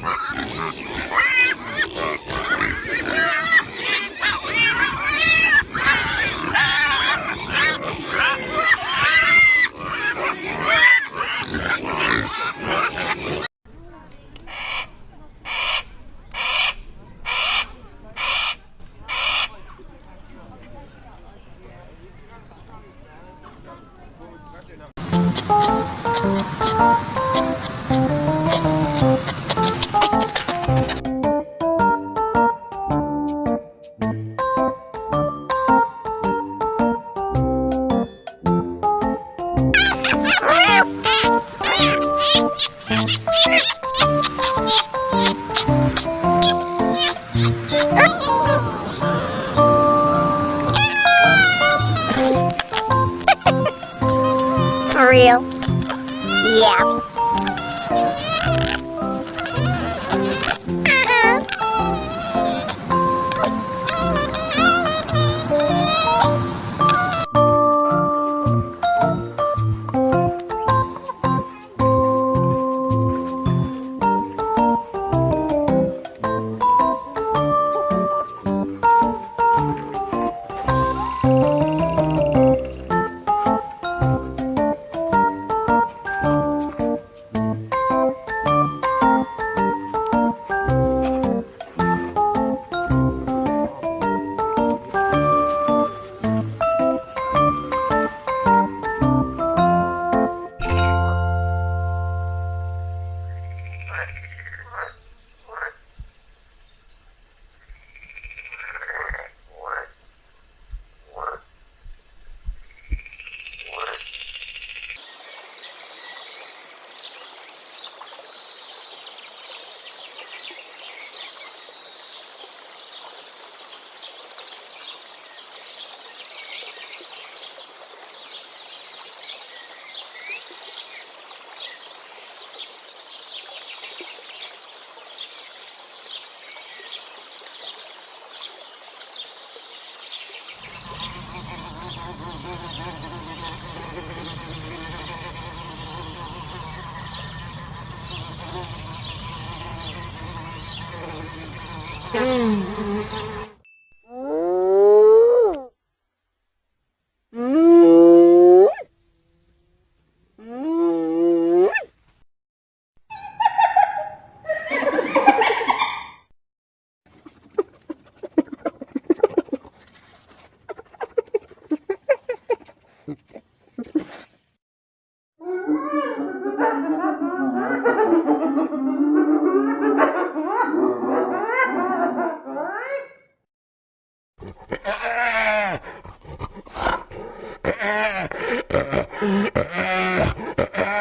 Back to the real? Yeah. Ah!